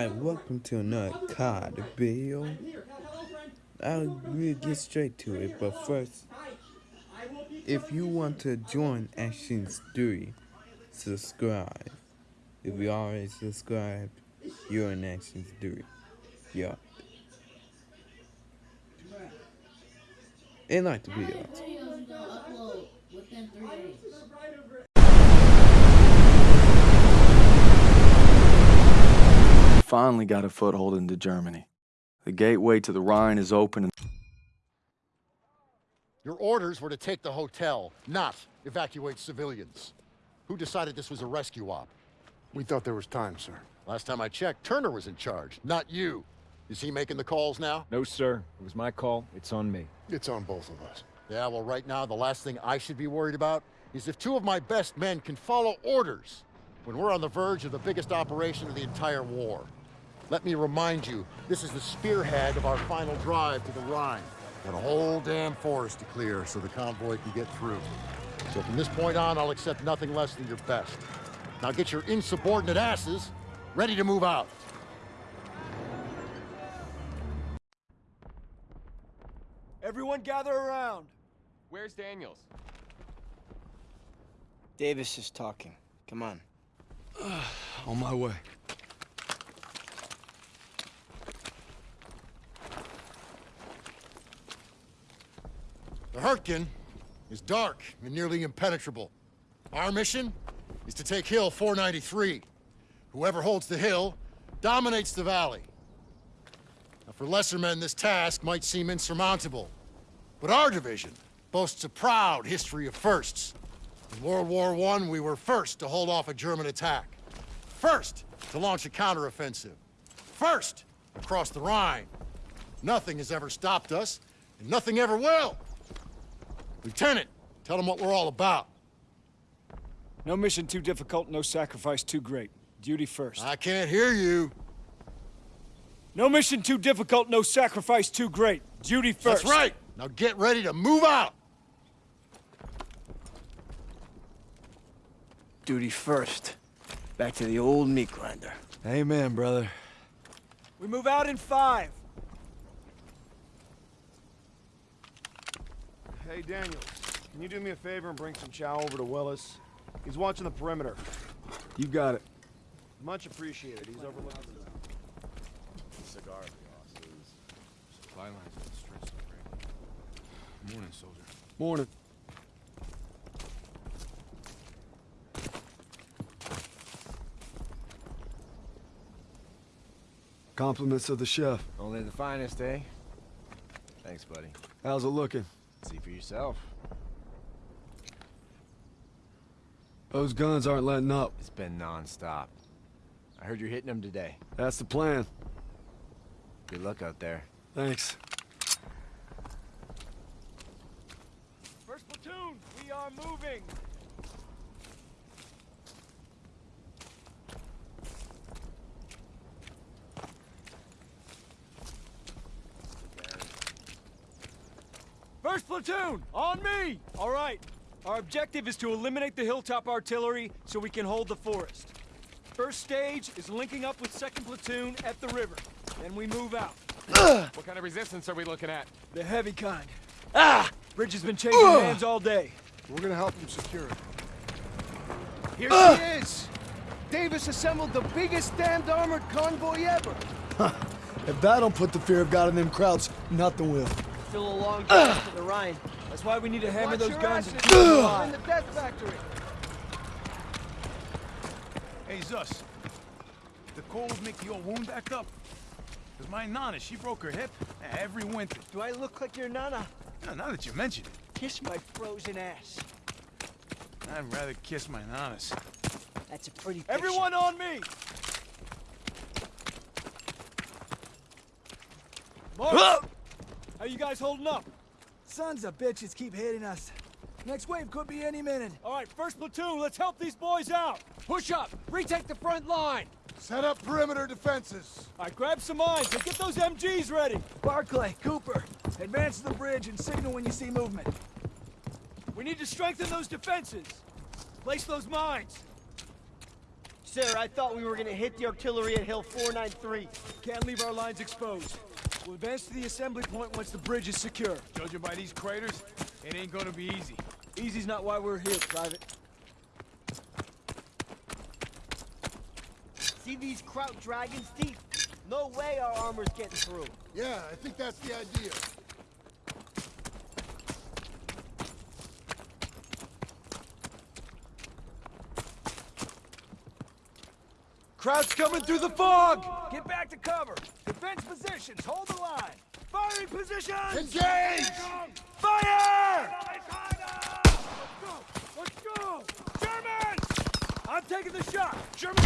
Alright, welcome to another COD video. I'll we'll get straight to it, but first, if you want to join Actions 3, subscribe. If you already subscribed, you're in Actions 3. Yeah. And like the video. Finally got a foothold into Germany. The gateway to the Rhine is open and Your orders were to take the hotel, not evacuate civilians. Who decided this was a rescue op? We thought there was time, sir. Last time I checked, Turner was in charge, not you. Is he making the calls now? No, sir. It was my call. It's on me. It's on both of us. Yeah, well, right now, the last thing I should be worried about is if two of my best men can follow orders when we're on the verge of the biggest operation of the entire war. Let me remind you, this is the spearhead of our final drive to the Rhine. Got a whole damn forest to clear so the convoy can get through. So from this point on, I'll accept nothing less than your best. Now get your insubordinate asses ready to move out. Everyone gather around. Where's Daniels? Davis is talking. Come on. on my way. The Hurtgen is dark and nearly impenetrable. Our mission is to take Hill 493. Whoever holds the hill dominates the valley. Now, for lesser men, this task might seem insurmountable. But our division boasts a proud history of firsts. In World War I, we were first to hold off a German attack. First to launch a counteroffensive. First across the Rhine. Nothing has ever stopped us, and nothing ever will. Lieutenant, tell them what we're all about. No mission too difficult, no sacrifice too great. Duty first. I can't hear you. No mission too difficult, no sacrifice too great. Duty first. That's right. Now get ready to move out. Duty first. Back to the old meat grinder. Amen, brother. We move out in five. Hey, Daniels, can you do me a favor and bring some chow over to Willis? He's watching the perimeter. You got it. Much appreciated. He's overlooking the Cigar glasses. Supply lines and stretched right. Morning, soldier. Morning. Compliments of the chef. Only the finest, eh? Thanks, buddy. How's it looking? See for yourself. Those guns aren't letting up. It's been non-stop. I heard you're hitting them today. That's the plan. Good luck out there. Thanks. First platoon, we are moving. First platoon, on me! All right. Our objective is to eliminate the hilltop artillery so we can hold the forest. First stage is linking up with second platoon at the river. Then we move out. What kind of resistance are we looking at? The heavy kind. Ah! Bridge has been changing hands all day. We're gonna help him secure it. Here she is! Davis assembled the biggest damned armored convoy ever! If that don't put the fear of God in them Krauts, nothing will. Still a long drive to the Rhine. That's why we need to hammer Watch those guns and keep them in the death factory! Hey, Zus. The cold make your wound act up? Because my Nana, she broke her hip every winter. Do I look like your nana? Now, now that you mention it, Kiss my frozen ass. I'd rather kiss my Nanas. That's a pretty picture. Everyone on me! Mark! How you guys holding up? Sons of bitches keep hitting us. Next wave could be any minute. All right, first platoon, let's help these boys out. Push up, retake the front line. Set up perimeter defenses. All right, grab some mines and get those MGs ready. Barclay, Cooper, advance to the bridge and signal when you see movement. We need to strengthen those defenses. Place those mines. Sir, I thought we were gonna hit the artillery at Hill 493. Can't leave our lines exposed. We'll advance to the assembly point once the bridge is secure. Judging by these craters, it ain't gonna be easy. Easy's not why we're here, Private. See these Kraut dragons' teeth? No way our armor's getting through. Yeah, I think that's the idea. Kraut's coming through the fog! Get back to cover! Defense positions, hold the line! Firing positions! Engage! Fire! Let's go! Let's go! Germans! I'm taking the shot! German!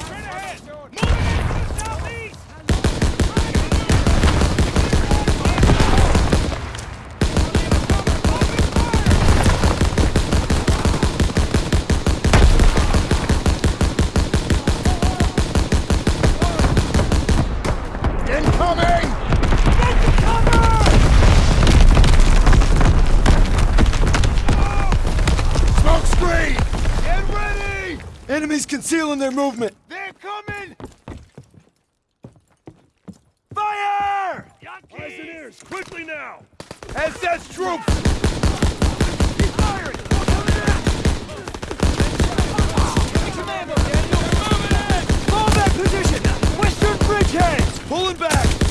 Straight ahead! Their movement. They're coming! Fire! Eyes and ears, quickly now! SS troops! Keep firing! Commando, Daniel! Moving in! Fall back position! Western bridgeheads! Pulling back!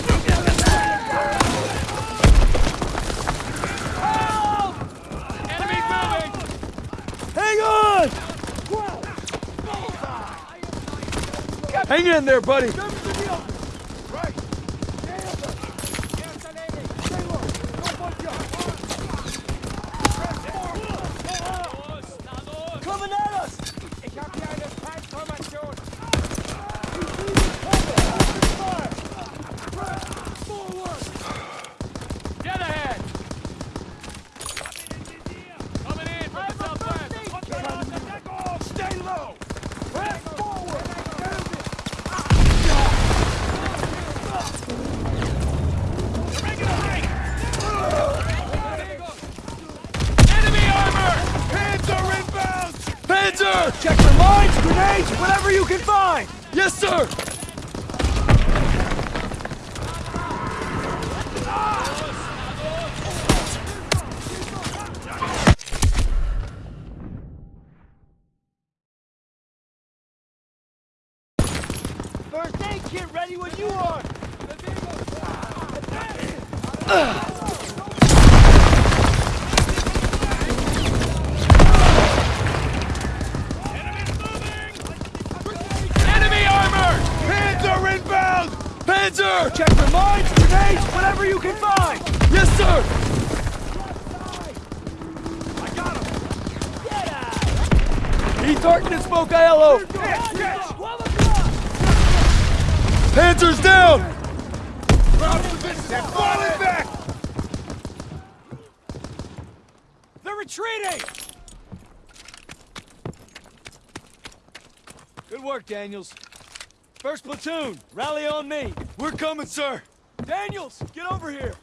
Hang in there, buddy! Yes, sir! First aid kit ready when you are! Enemy Panzer! Check for mines, grenades, whatever you can find! Yes, sir! I got him! He's targeting Smoke Aiello! Panzer's down! Falling back! They're retreating! Good work, Daniels. First platoon, rally on me. We're coming, sir. Daniels, get over here.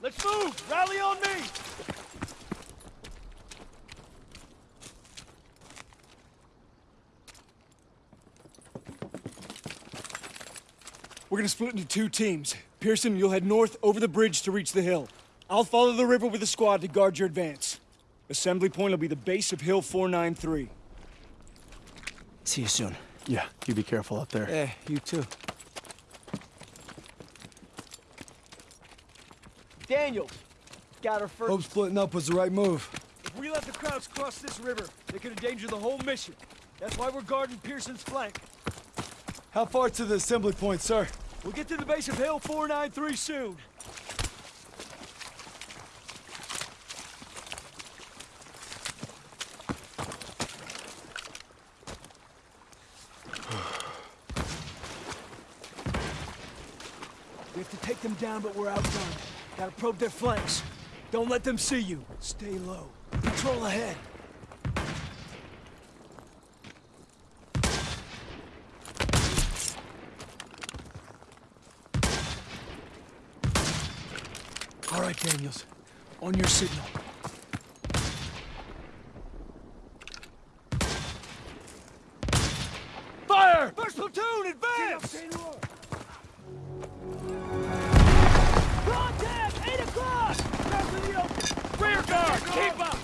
Let's move! Rally on me! We're gonna split into two teams. Pierson, you'll head north over the bridge to reach the hill. I'll follow the river with a squad to guard your advance. Assembly point will be the base of Hill 493. See you soon. Yeah, you be careful out there. Eh, you too. Daniels! Got our first... Hope splitting up was the right move. If we let the Krauts cross this river, they could endanger the whole mission. That's why we're guarding Pierson's flank. How far to the assembly point, sir? We'll get to the base of Hill 493 soon. We have to take them down, but we're outgunned. Gotta probe their flanks. Don't let them see you. Stay low. Patrol ahead. All right, Daniels. On your signal. Fire! First platoon, advance! guard! Keep up!